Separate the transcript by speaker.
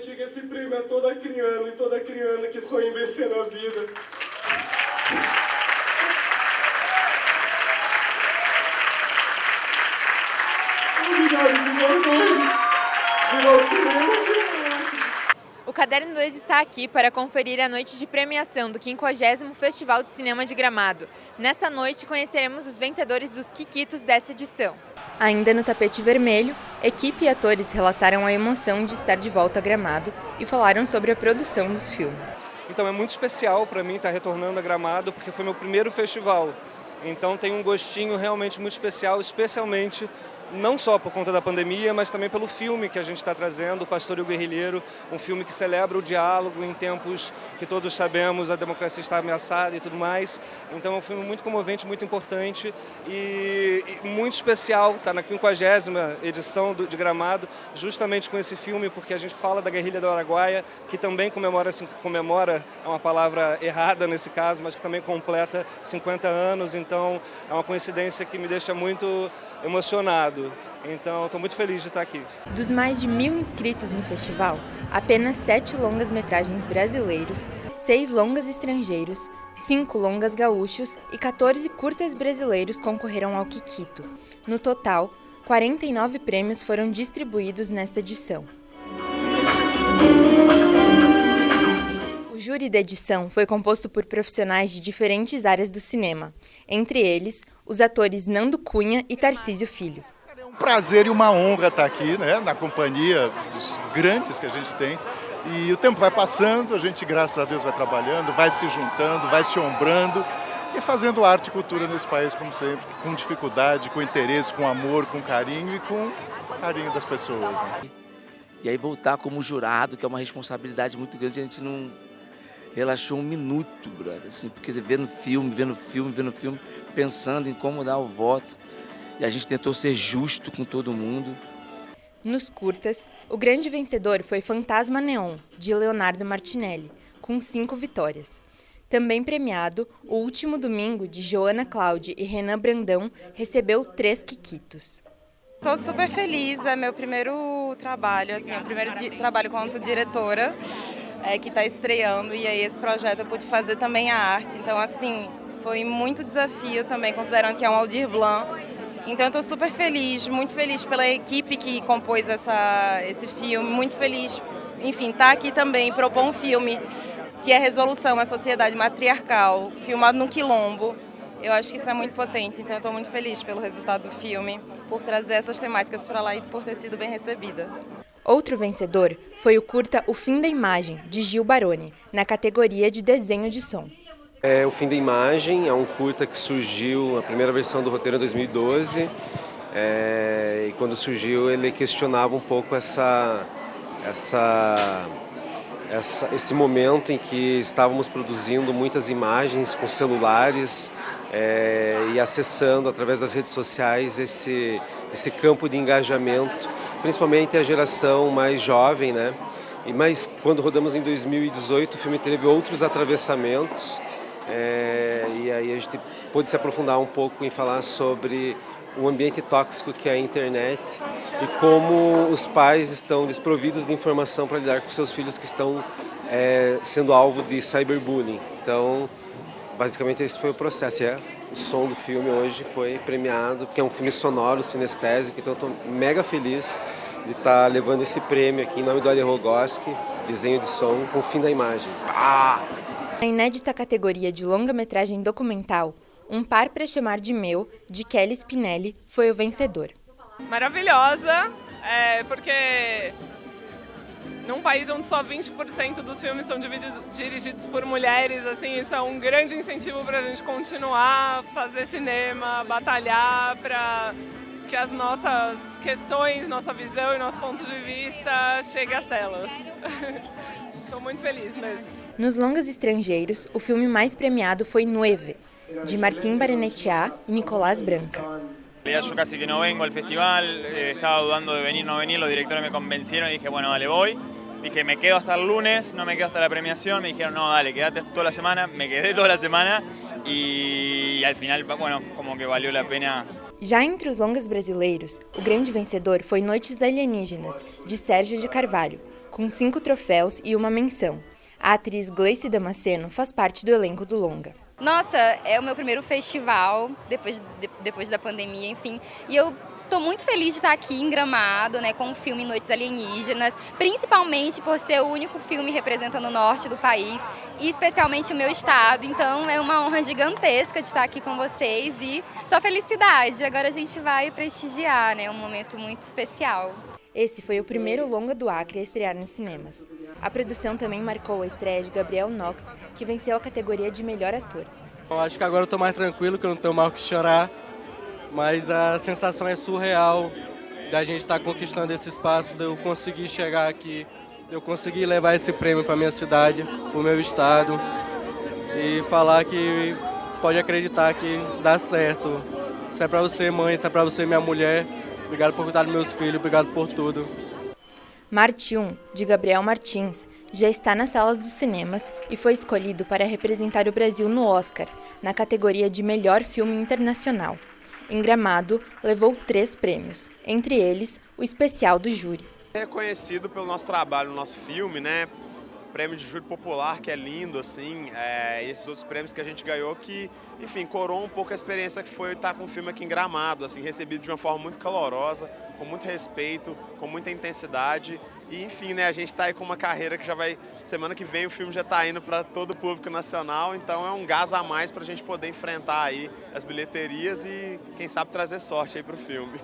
Speaker 1: Diga esse prêmio a toda criança e toda criança que sonha em vencer na vida. Obrigado,
Speaker 2: O Caderno 2 está aqui para conferir a noite de premiação do 50º Festival de Cinema de Gramado. Nesta noite conheceremos os vencedores dos Quiquitos dessa edição. Ainda no tapete vermelho, equipe e atores relataram a emoção de estar de volta a Gramado e falaram sobre a produção dos filmes.
Speaker 3: Então é muito especial para mim estar retornando a Gramado porque foi meu primeiro festival. Então tem um gostinho realmente muito especial, especialmente não só por conta da pandemia, mas também pelo filme que a gente está trazendo, O Pastor e o Guerrilheiro, um filme que celebra o diálogo em tempos que todos sabemos a democracia está ameaçada e tudo mais. Então é um filme muito comovente, muito importante e, e muito especial, está na 50 edição do, de Gramado, justamente com esse filme, porque a gente fala da guerrilha do Araguaia, que também comemora, comemora, é uma palavra errada nesse caso, mas que também completa 50 anos, então é uma coincidência que me deixa muito emocionado. Então, estou muito feliz de estar aqui.
Speaker 2: Dos mais de mil inscritos no festival, apenas sete longas-metragens brasileiros, seis longas estrangeiros, cinco longas gaúchos e 14 curtas brasileiros concorreram ao Kikito. No total, 49 prêmios foram distribuídos nesta edição. O júri da edição foi composto por profissionais de diferentes áreas do cinema, entre eles os atores Nando Cunha e Tarcísio Filho
Speaker 4: prazer e uma honra estar aqui, né, na companhia dos grandes que a gente tem. E o tempo vai passando, a gente, graças a Deus, vai trabalhando, vai se juntando, vai se ombrando e fazendo arte e cultura nesse país, como sempre, com dificuldade, com interesse, com amor, com carinho e com carinho das pessoas. Né?
Speaker 5: E aí voltar como jurado, que é uma responsabilidade muito grande, a gente não relaxou um minuto, brother, assim, porque vendo filme, vendo filme, vendo filme, pensando em como dar o voto e a gente tentou ser justo com todo mundo.
Speaker 2: Nos curtas, o grande vencedor foi Fantasma Neon, de Leonardo Martinelli, com cinco vitórias. Também premiado, o último domingo de Joana Cláudia e Renan Brandão recebeu três quiquitos.
Speaker 6: Estou super feliz, é meu primeiro trabalho, assim, o primeiro trabalho como diretora é, que está estreando e aí esse projeto eu pude fazer também a arte, então assim, foi muito desafio também, considerando que é um Aldir Blanc, então estou super feliz, muito feliz pela equipe que compôs essa, esse filme, muito feliz, enfim, estar tá aqui também, propor um filme que é Resolução, a Sociedade Matriarcal, filmado no Quilombo. Eu acho que isso é muito potente, então estou muito feliz pelo resultado do filme, por trazer essas temáticas para lá e por ter sido bem recebida.
Speaker 2: Outro vencedor foi o curta O Fim da Imagem, de Gil Baroni, na categoria de desenho de som.
Speaker 7: É O Fim da Imagem é um curta que surgiu, a primeira versão do roteiro em 2012. É, e quando surgiu ele questionava um pouco essa, essa, essa, esse momento em que estávamos produzindo muitas imagens com celulares é, e acessando através das redes sociais esse, esse campo de engajamento, principalmente a geração mais jovem, né? E, mas quando rodamos em 2018 o filme teve outros atravessamentos é, e aí a gente pôde se aprofundar um pouco em falar sobre o ambiente tóxico que é a internet e como os pais estão desprovidos de informação para lidar com seus filhos que estão é, sendo alvo de cyberbullying. Então, basicamente esse foi o processo. É, o som do filme hoje foi premiado, que é um filme sonoro, sinestésico, então estou mega feliz de estar tá levando esse prêmio aqui em nome do Ale Rogoski, desenho de som, com o fim da imagem. Ah!
Speaker 2: Na inédita categoria de longa-metragem documental, Um Par para Chamar de Meu, de Kelly Spinelli, foi o vencedor.
Speaker 8: Maravilhosa, é, porque num país onde só 20% dos filmes são dirigidos por mulheres, assim, isso é um grande incentivo para a gente continuar fazer cinema, batalhar para que as nossas questões, nossa visão e nosso ponto de vista cheguem às telas. Estou muito feliz mesmo.
Speaker 2: Nos longas estrangeiros, o filme mais premiado foi Nueve, de Martín Barenetiá e Nicolás Branca.
Speaker 9: Yo casi que no vengo al festival, eh, estaba dudando de venir o no venir, los directores me convencieron y dije, bueno, dale, voy. Dije, me quedo hasta el lunes, no me quedo hasta la premiación. Me dijeron, no, dale, quédate toda la semana. Me quedé toda la semana y, y al final, bueno, como que valió la pena
Speaker 2: Já entre os longas brasileiros, o grande vencedor foi Noites Alienígenas, de Sérgio de Carvalho, com cinco troféus e uma menção. A atriz Gleice Damasceno faz parte do elenco do longa.
Speaker 10: Nossa, é o meu primeiro festival depois, de, depois da pandemia, enfim, e eu Estou muito feliz de estar aqui em Gramado, né, com o filme Noites Alienígenas, principalmente por ser o único filme representando o norte do país e especialmente o meu estado. Então é uma honra gigantesca de estar aqui com vocês e só felicidade. Agora a gente vai prestigiar, né, um momento muito especial.
Speaker 2: Esse foi o primeiro longa do Acre a estrear nos cinemas. A produção também marcou a estreia de Gabriel Knox, que venceu a categoria de melhor ator.
Speaker 11: Eu acho que agora eu estou mais tranquilo, que eu não tenho mal o que chorar mas a sensação é surreal da gente estar tá conquistando esse espaço, de eu conseguir chegar aqui, de eu conseguir levar esse prêmio para minha cidade, para o meu estado e falar que pode acreditar que dá certo. Isso é para você, mãe, isso é para você, minha mulher. Obrigado por cuidar dos meus filhos, obrigado por tudo.
Speaker 2: Marte 1, de Gabriel Martins, já está nas salas dos cinemas e foi escolhido para representar o Brasil no Oscar, na categoria de Melhor Filme Internacional em Gramado, levou três prêmios, entre eles o especial do júri.
Speaker 12: É reconhecido pelo nosso trabalho no nosso filme, né? Prêmio de júri popular, que é lindo, assim, é, esses outros prêmios que a gente ganhou que, enfim, coroam um pouco a experiência que foi estar com o filme aqui em Gramado, assim, recebido de uma forma muito calorosa, com muito respeito, com muita intensidade e enfim, né, a gente está aí com uma carreira que já vai, semana que vem o filme já está indo para todo o público nacional, então é um gás a mais para a gente poder enfrentar aí as bilheterias e quem sabe trazer sorte aí para o filme.